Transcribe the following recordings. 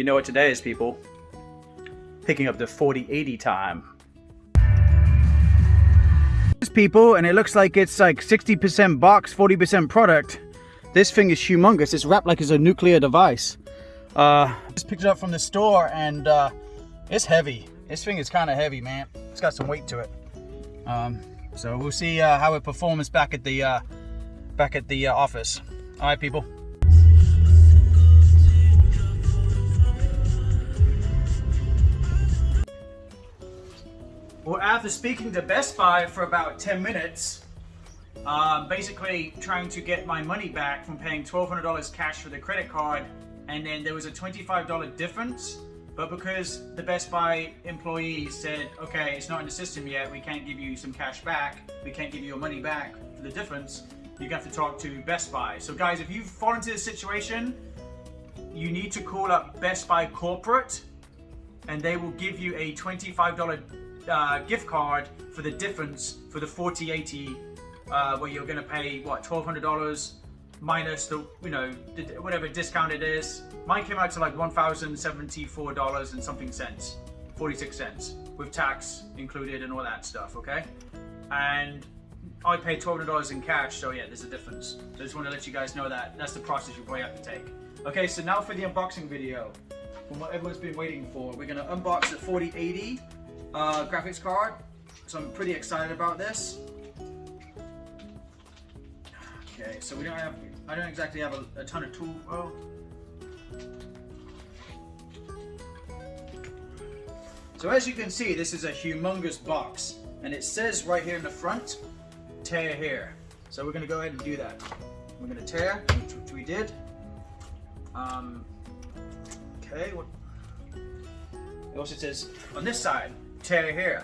You know what today is, people. Picking up the 4080 time. People, and it looks like it's like 60% box, 40% product. This thing is humongous. It's wrapped like it's a nuclear device. Uh, just picked it up from the store and uh, it's heavy. This thing is kind of heavy, man. It's got some weight to it. Um, so we'll see uh, how it performs back at the uh, back at the uh, office. All right, people. Well, after speaking to Best Buy for about 10 minutes, uh, basically trying to get my money back from paying $1,200 cash for the credit card, and then there was a $25 difference, but because the Best Buy employee said, okay, it's not in the system yet, we can't give you some cash back, we can't give you your money back for the difference, you have to talk to Best Buy. So guys, if you fall into this situation, you need to call up Best Buy Corporate, and they will give you a $25 uh, gift card for the difference for the 4080 uh, where you're going to pay what $1,200 minus the you know whatever discount it is. Mine came out to like $1,074 and something cents, 46 cents with tax included and all that stuff. Okay, and I paid $1,200 in cash, so yeah, there's a difference. So I just want to let you guys know that that's the process you probably have to take. Okay, so now for the unboxing video. From what everyone's been waiting for, we're gonna unbox the 4080 uh, graphics card. So I'm pretty excited about this. Okay, so we don't have, I don't exactly have a, a ton of tool. Oh. So as you can see, this is a humongous box. And it says right here in the front, tear here. So we're gonna go ahead and do that. We're gonna tear, which we did. Um, okay, what? It also says on this side, tear here.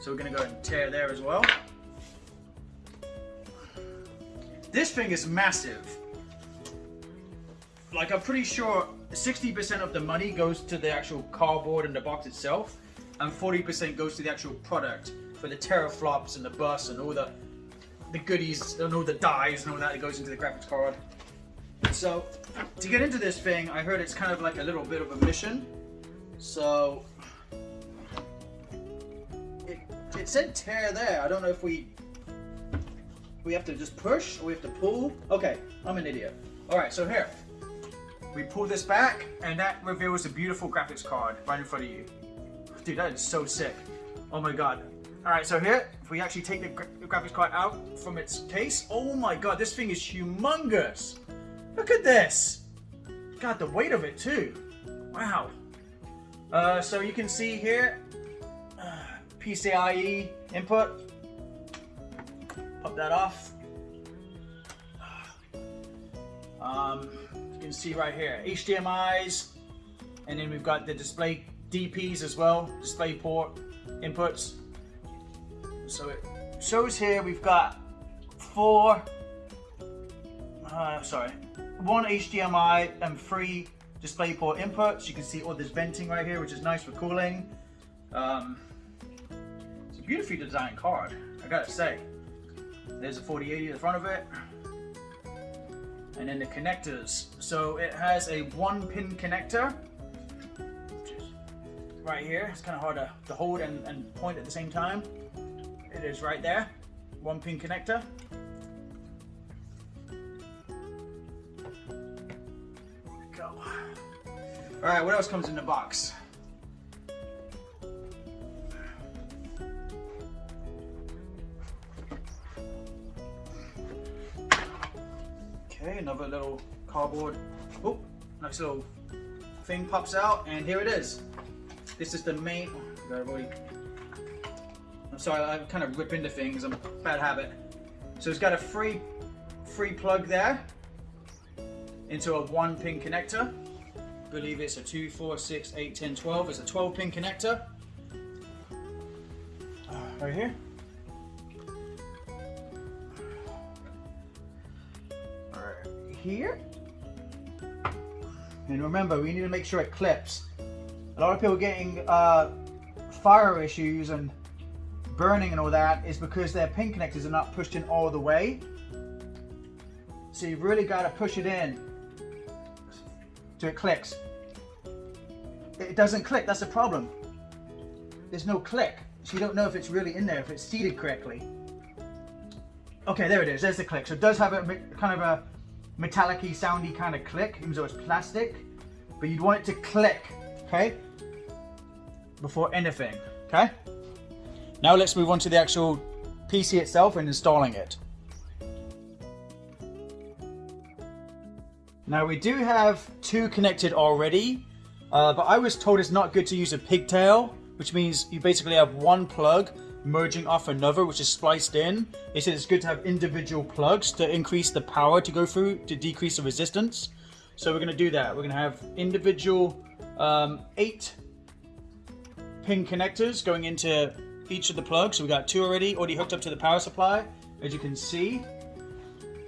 So we're gonna go and tear there as well. This thing is massive. Like I'm pretty sure 60% of the money goes to the actual cardboard and the box itself, and 40% goes to the actual product for the teraflops and the bus and all the the goodies and all the dies and all that that goes into the graphics card. So to get into this thing, I heard it's kind of like a little bit of a mission. So it, said tear there. I don't know if we we have to just push or we have to pull. Okay, I'm an idiot. All right, so here we pull this back and that reveals a beautiful graphics card right in front of you. Dude, that is so sick. Oh my god. All right, so here, if we actually take the, gra the graphics card out from its case, oh my god, this thing is humongous. Look at this. God, the weight of it too. Wow. Uh, so you can see here, PCIe input. Pop that off. Um, you can see right here, HDMI's, and then we've got the display DPs as well, display port inputs. So it shows here we've got four, uh, sorry, one HDMI and three DisplayPort inputs. You can see all this venting right here, which is nice for cooling. Um, it's a beautifully designed card, I gotta say. There's a 4080 in front of it. And then the connectors. So it has a one pin connector. Right here. It's kind of hard to, to hold and, and point at the same time. It is right there. One pin connector. Go. All right, what else comes in the box? Cardboard. Oh, nice little thing pops out, and here it is. This is the main. Oh, I'm sorry, I kind of rip into things. I'm bad habit. So it's got a free, free plug there into a one pin connector. I believe it's a 2, 4, 6, 8, 10, 12. It's a 12 pin connector. Uh, right here. All right, here. And remember, we need to make sure it clips. A lot of people getting uh, fire issues and burning and all that is because their pin connectors are not pushed in all the way. So you've really got to push it in so it clicks. it doesn't click. That's the problem. There's no click. So you don't know if it's really in there, if it's seated correctly. Okay, there it is. There's the click. So it does have a kind of a metallic soundy kind of click, even though it's plastic. But you'd want it to click, okay? Before anything, okay? Now let's move on to the actual PC itself and installing it. Now we do have two connected already, uh, but I was told it's not good to use a pigtail, which means you basically have one plug merging off another, which is spliced in. They said it's good to have individual plugs to increase the power to go through to decrease the resistance. So we're going to do that. We're going to have individual um, eight pin connectors going into each of the plugs. So we got two already, already hooked up to the power supply, as you can see.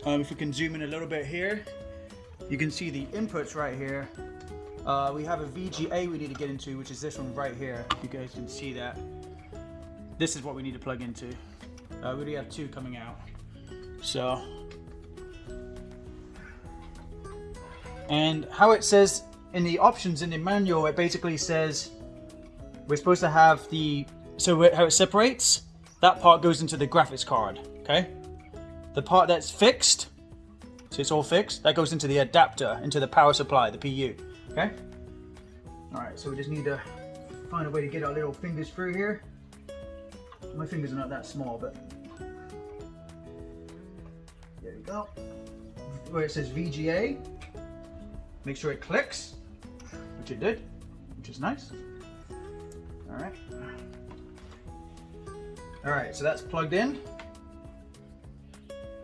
Um, if we can zoom in a little bit here, you can see the inputs right here. Uh, we have a VGA we need to get into, which is this one right here. You guys can see that. This is what we need to plug into. Uh, we already have two coming out. So, and how it says in the options in the manual, it basically says we're supposed to have the, so how it separates, that part goes into the graphics card, okay? The part that's fixed, so it's all fixed, that goes into the adapter, into the power supply, the PU, okay? All right, so we just need to find a way to get our little fingers through here. My fingers are not that small, but there we go. Where it says VGA, make sure it clicks, which it did, which is nice. All right. All right, so that's plugged in.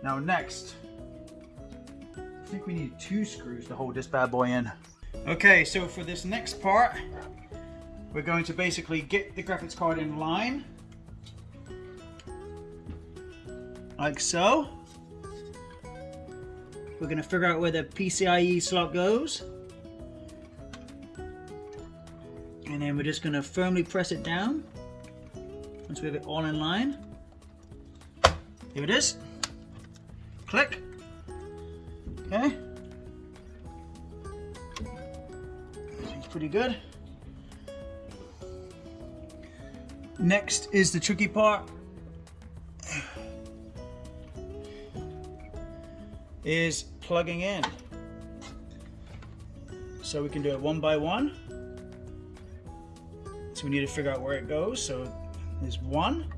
Now next, I think we need two screws to hold this bad boy in. Okay, so for this next part, we're going to basically get the graphics card in line. Like so. We're going to figure out where the PCIe slot goes. And then we're just going to firmly press it down. Once we have it all in line. Here it is. Click. Okay. Seems pretty good. Next is the tricky part. Is plugging in. So we can do it one by one. So we need to figure out where it goes. So there's one.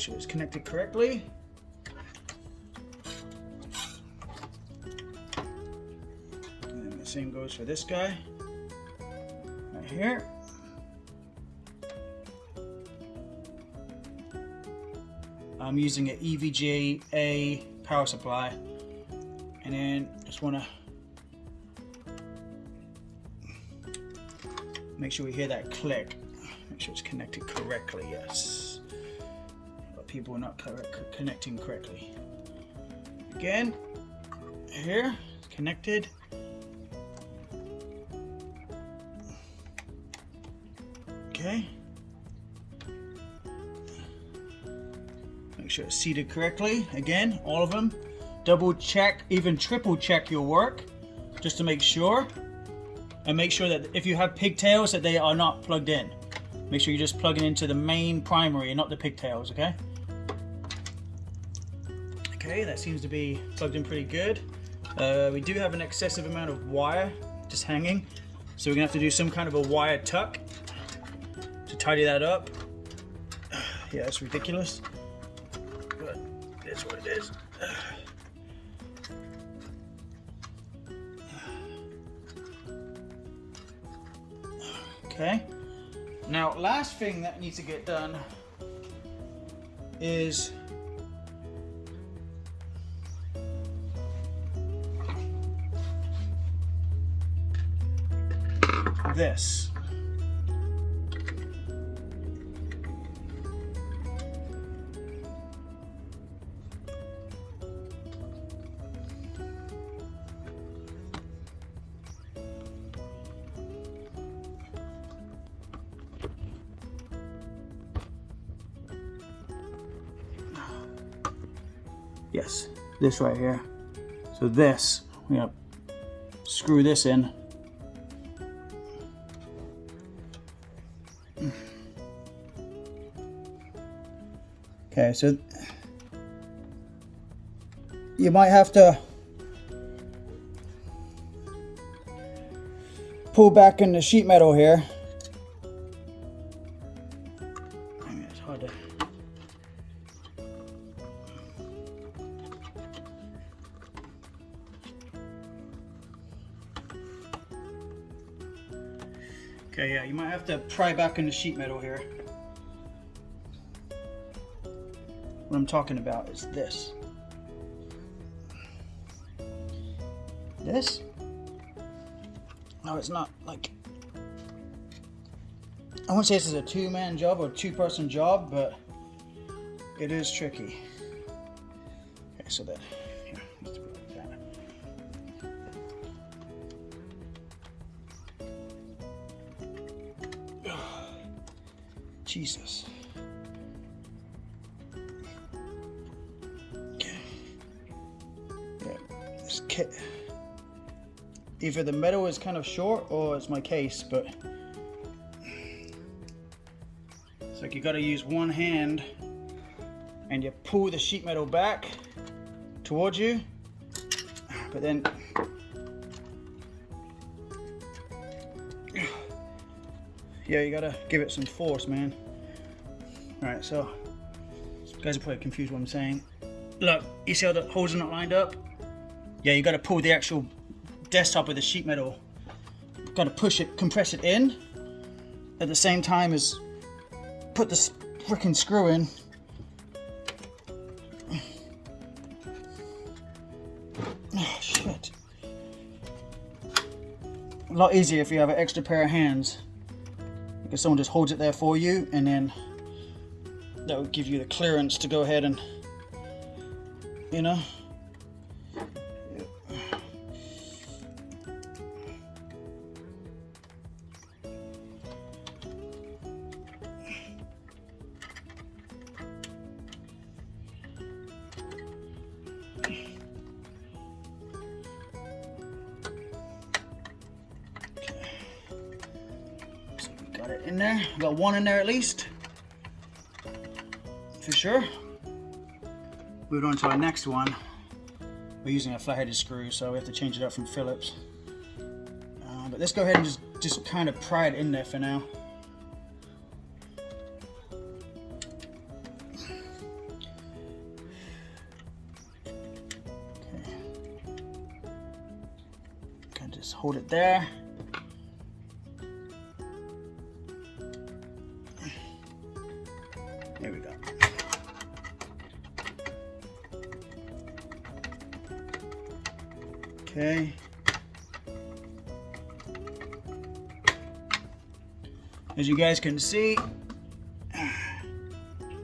Make sure it's connected correctly. And the same goes for this guy. Right here. I'm using an EVGA power supply. And then just want to Make sure we hear that click. Make sure it's connected correctly, yes. People are not correct, connecting correctly. Again, here, connected. Okay. Make sure it's seated correctly. Again, all of them. Double check, even triple check your work, just to make sure and make sure that if you have pigtails that they are not plugged in. Make sure you're just plugging into the main primary and not the pigtails, okay? Okay, that seems to be plugged in pretty good. Uh, we do have an excessive amount of wire just hanging, so we're gonna have to do some kind of a wire tuck to tidy that up. Yeah, it's ridiculous, but it's what it is. Okay. Now, last thing that needs to get done is this. Yes, this right here. So this, we gotta screw this in. Okay, so you might have to pull back in the sheet metal here. Okay, yeah, you might have to pry back in the sheet metal here. What I'm talking about is this. This? No, it's not like. I won't say this is a two man job or two person job, but it is tricky. Okay, so that. Either the metal is kind of short or it's my case, but it's like you got to use one hand and you pull the sheet metal back towards you, but then yeah, you gotta give it some force, man. All right, so you guys are probably confused what I'm saying. Look, you see how the holes are not lined up? Yeah, you gotta pull the actual desktop with the sheet metal. Gotta push it, compress it in, at the same time as put the freaking screw in. Oh, shit. A lot easier if you have an extra pair of hands because someone just holds it there for you and then that would give you the clearance to go ahead and you know one in there at least. For sure. Moving on to our next one. We're using a flat-headed screw, so we have to change it up from Phillips. Uh, but let's go ahead and just, just kind of pry it in there for now. Hold it there. As you guys can see,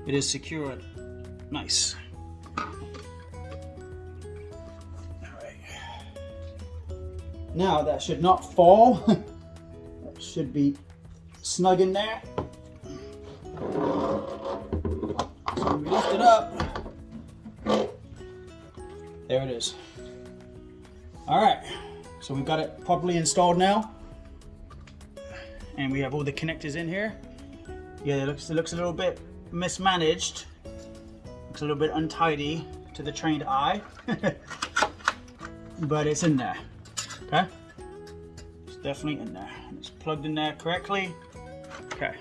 it is secured. Nice. Now that should not fall. that should be snug in there. So we lift it up. There it is. All right, so we've got it properly installed now. We have all the connectors in here. Yeah, it looks, it looks a little bit mismanaged. Looks a little bit untidy to the trained eye. but it's in there, okay? It's definitely in there. It's plugged in there correctly. Okay.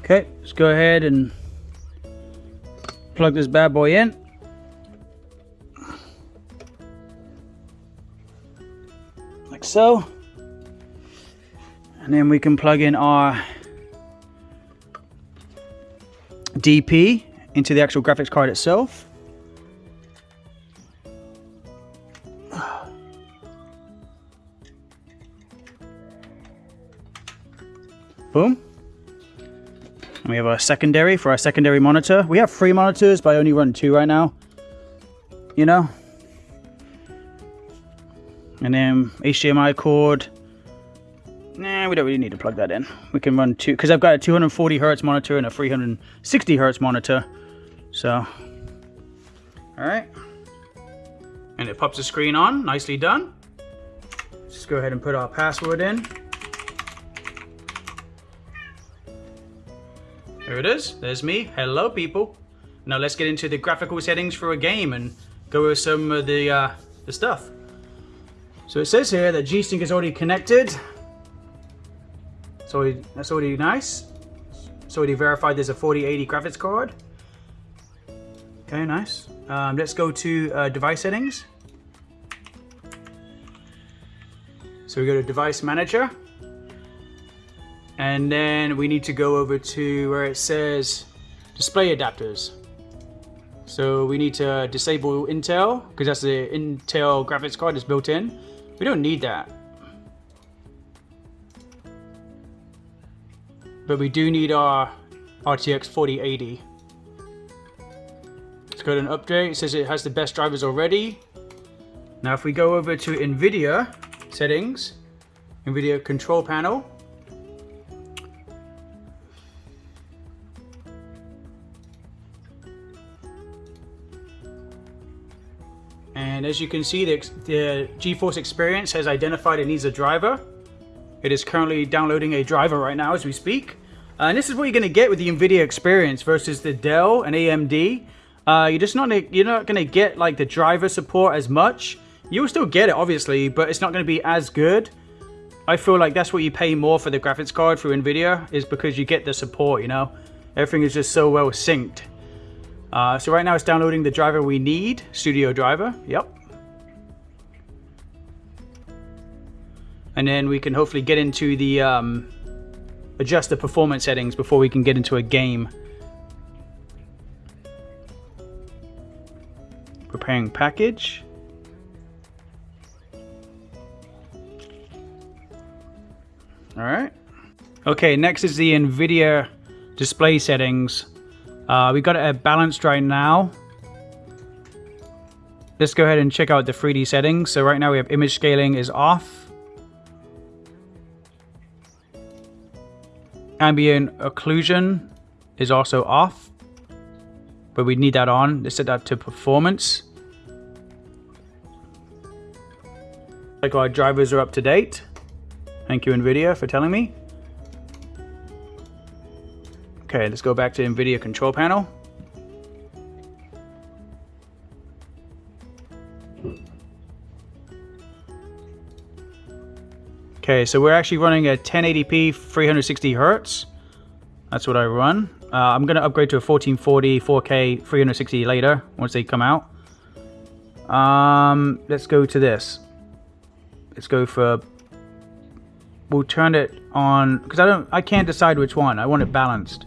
Okay, let's go ahead and plug this bad boy in. So. And then we can plug in our DP into the actual graphics card itself. Boom. And we have a secondary for our secondary monitor. We have three monitors, but I only run two right now. You know? And then HDMI cord Nah, we don't really need to plug that in. We can run two, because I've got a 240 hertz monitor and a 360 hertz monitor. So, all right. And it pops the screen on, nicely done. Just go ahead and put our password in. There it is, there's me. Hello people. Now let's get into the graphical settings for a game and go over some of the, uh, the stuff. So it says here that G-Sync is already connected. So that's already nice. It's already verified there's a 4080 graphics card. Okay, nice. Um, let's go to uh, device settings. So we go to device manager. And then we need to go over to where it says display adapters. So we need to disable Intel because that's the Intel graphics card that's built in. We don't need that. But we do need our RTX 4080. Let's go to an update. It says it has the best drivers already. Now if we go over to NVIDIA settings, NVIDIA control panel, And as you can see, the, the GeForce Experience has identified it needs a driver. It is currently downloading a driver right now as we speak. Uh, and this is what you're going to get with the NVIDIA Experience versus the Dell and AMD. Uh, you're just not you're not going to get like the driver support as much. You will still get it, obviously, but it's not going to be as good. I feel like that's what you pay more for the graphics card through NVIDIA is because you get the support, you know? Everything is just so well synced. Uh, so right now it's downloading the driver we need, Studio Driver, yep. And then we can hopefully get into the, um, adjust the performance settings before we can get into a game. Preparing package. All right. Okay, next is the NVIDIA display settings. Uh, we got it at balanced right now. Let's go ahead and check out the 3D settings. So right now we have image scaling is off. Ambient occlusion is also off. But we need that on. Let's set that to performance. Like our drivers are up to date. Thank you NVIDIA for telling me. Okay, let's go back to NVIDIA control panel. Okay, so we're actually running a 1080p 360 hertz. That's what I run. Uh, I'm going to upgrade to a 1440 4K 360 later once they come out. Um, let's go to this. Let's go for. We'll turn it on because I don't. I can't decide which one. I want it balanced.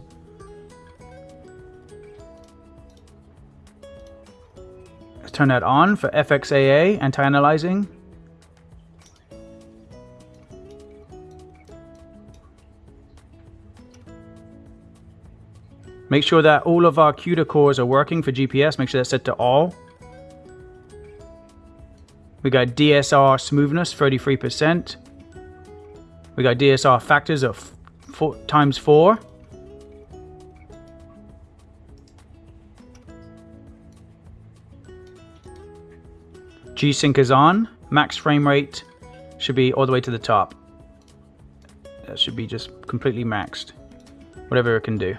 Let's turn that on for FXAA anti-aliasing. Make sure that all of our CUDA cores are working for GPS. Make sure that's set to all. We got DSR smoothness, 33%. We got DSR factors of four, times 4. G-Sync is on. Max frame rate should be all the way to the top. That should be just completely maxed. Whatever it can do.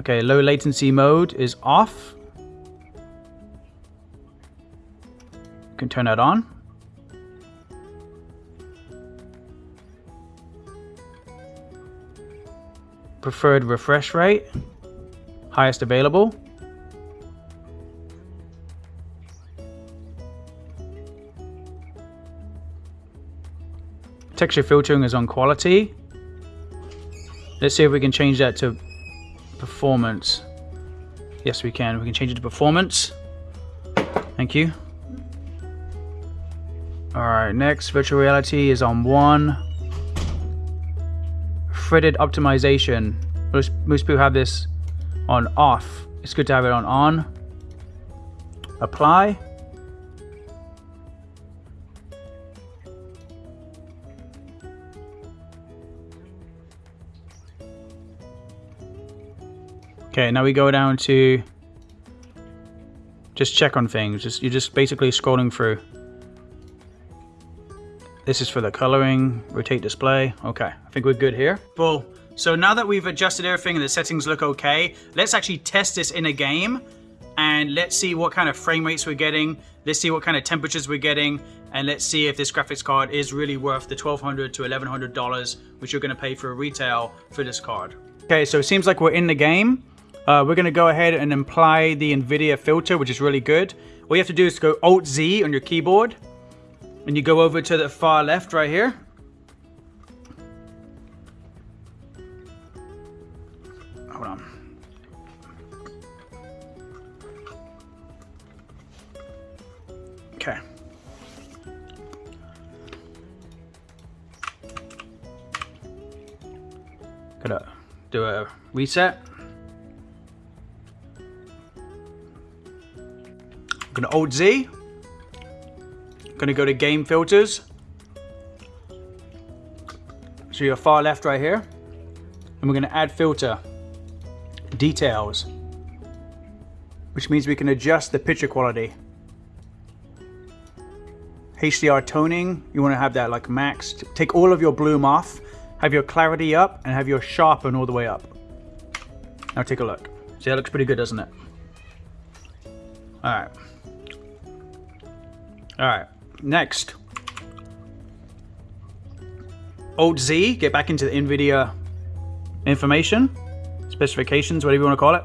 Okay, low latency mode is off. You can turn that on. Preferred refresh rate, highest available. Texture filtering is on quality. Let's see if we can change that to performance. Yes, we can. We can change it to performance. Thank you. Alright, next, virtual reality is on 1. Threaded optimization. Most, most people have this on off. It's good to have it on on. Apply. Okay, now we go down to just check on things. Just You're just basically scrolling through. This is for the coloring, rotate display. Okay, I think we're good here. Well, so now that we've adjusted everything and the settings look okay, let's actually test this in a game and let's see what kind of frame rates we're getting. Let's see what kind of temperatures we're getting and let's see if this graphics card is really worth the 1,200 to $1,100 which you're gonna pay for a retail for this card. Okay, so it seems like we're in the game. Uh, we're gonna go ahead and apply the NVIDIA filter, which is really good. All you have to do is go Alt-Z on your keyboard and you go over to the far left right here. Hold on. Okay. Gotta do a reset. Gonna Alt Z. Gonna go to game filters. So you're far left right here. And we're gonna add filter. Details. Which means we can adjust the picture quality. HDR toning, you wanna have that like maxed. Take all of your bloom off, have your clarity up, and have your sharpen all the way up. Now take a look. See, that looks pretty good, doesn't it? All right. All right. Next. Alt Z, get back into the NVIDIA information, specifications, whatever you want to call it,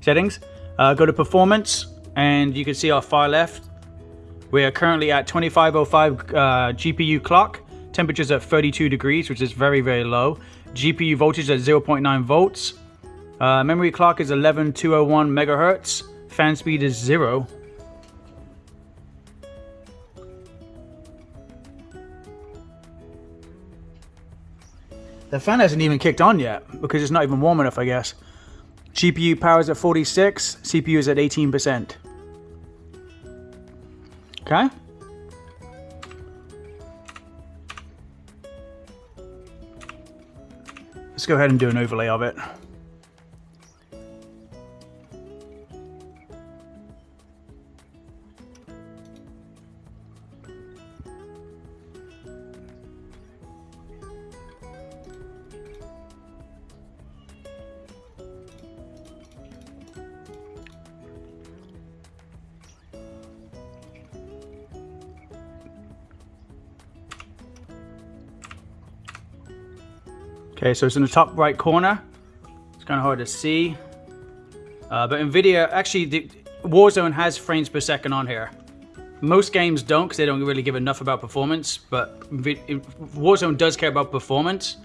settings. Uh, go to performance, and you can see our far left. We are currently at 2505 uh, GPU clock. Temperatures at 32 degrees, which is very, very low. GPU voltage at 0.9 volts. Uh, memory clock is 11201 megahertz. Fan speed is zero. The fan hasn't even kicked on yet because it's not even warm enough, I guess. GPU power is at 46, CPU is at 18%. Okay. Let's go ahead and do an overlay of it. Okay, so it's in the top right corner. It's kind of hard to see. Uh, but NVIDIA, actually, the, Warzone has frames per second on here. Most games don't because they don't really give enough about performance, but Warzone does care about performance.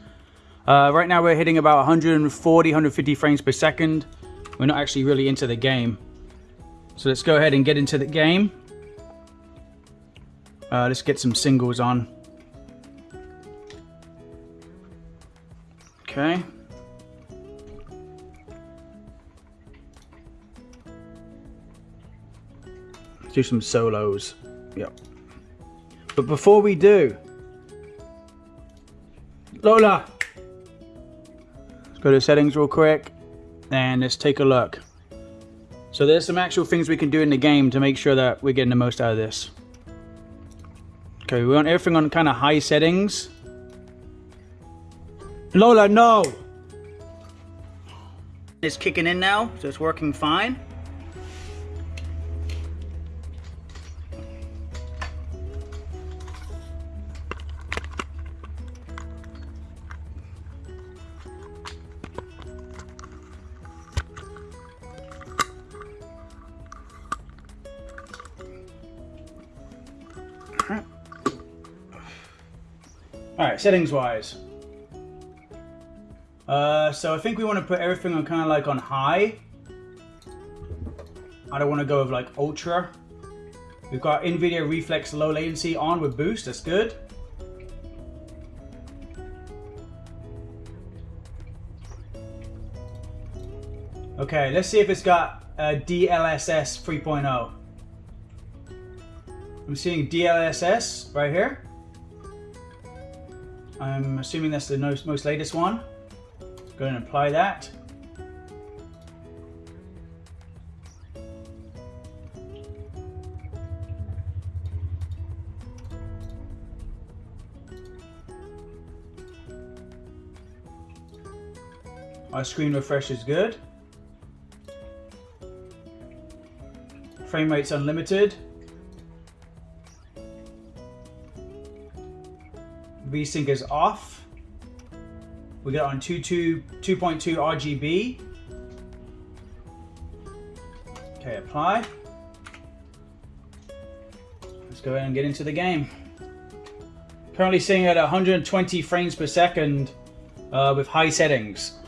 Uh, right now we're hitting about 140, 150 frames per second. We're not actually really into the game. So let's go ahead and get into the game. Uh, let's get some singles on. Okay. Let's do some solos. Yep. But before we do, Lola, let's go to settings real quick and let's take a look. So there's some actual things we can do in the game to make sure that we're getting the most out of this. Okay, we want everything on kind of high settings. Lola, no! It's kicking in now, so it's working fine. All right, settings wise. Uh, so I think we want to put everything on kind of like on high. I don't want to go with like ultra. We've got NVIDIA Reflex low latency on with boost, that's good. Okay, let's see if it's got a DLSS 3.0. I'm seeing DLSS right here. I'm assuming that's the most, most latest one go and apply that. Our screen refresh is good. Frame rate's unlimited. VSync is off. We got on 2.2 2.2 RGB. Okay, apply. Let's go ahead and get into the game. Currently seeing at 120 frames per second uh, with high settings.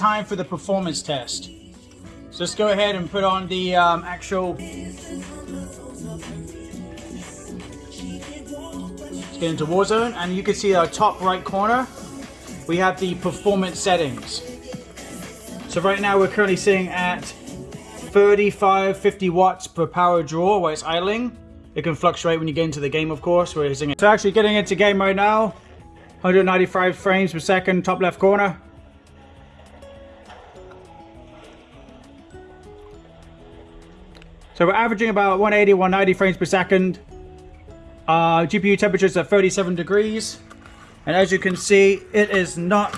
Time for the performance test. So let's go ahead and put on the um, actual. Let's get into Warzone, and you can see our top right corner. We have the performance settings. So right now we're currently sitting at 35, 50 watts per power draw while it's idling. It can fluctuate when you get into the game, of course. We're using it. So actually getting into game right now. 195 frames per second, top left corner. So we're averaging about 180, 190 frames per second. Uh, GPU temperatures are 37 degrees. And as you can see, it is not,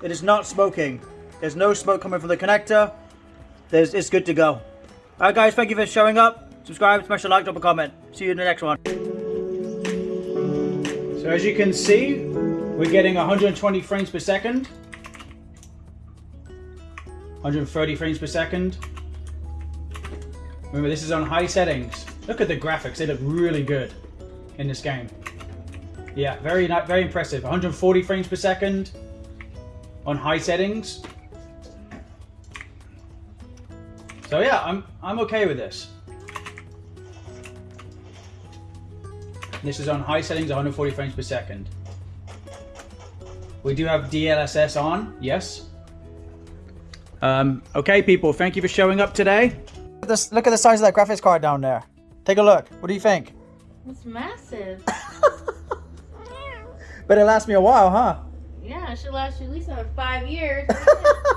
it is not smoking. There's no smoke coming from the connector. There's, it's good to go. Alright guys, thank you for showing up. Subscribe, smash a like, drop a comment. See you in the next one. So as you can see, we're getting 120 frames per second. 130 frames per second. Remember, this is on high settings. Look at the graphics; they look really good in this game. Yeah, very very impressive. 140 frames per second on high settings. So yeah, I'm I'm okay with this. This is on high settings, 140 frames per second. We do have DLSS on, yes. Um, okay, people, thank you for showing up today. This, look at the size of that graphics card down there. Take a look. What do you think? It's massive. but it lasts me a while, huh? yeah, it should last you at least another five years.